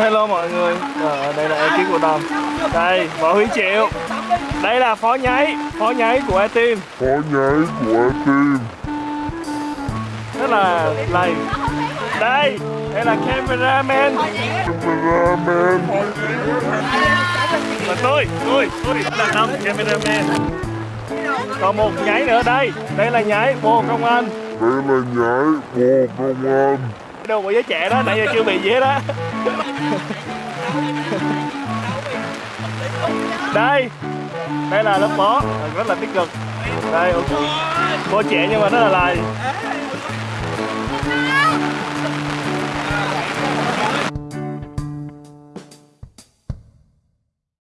Hello mọi người. Ờ, Đây là ekip của Tâm Đây Võ Huy Triệu. Đây là phó nháy Phó nháy của E-Team Phó nháy của team. Rất là lầy. Đây Đây là cameraman. Cameraman. Và tôi Tôi Tôi là Tâm cameraman. Còn một nháy nữa đây. Đây là nháy Bồ Công Anh Đây là nhái Bồ Công An. Đâu có giới trẻ đó Nãy giờ chưa bị gì hết á Đây Đây là lớp bó, Rất là tích cực. Đây ok Cô trẻ nhưng mà rất là lầy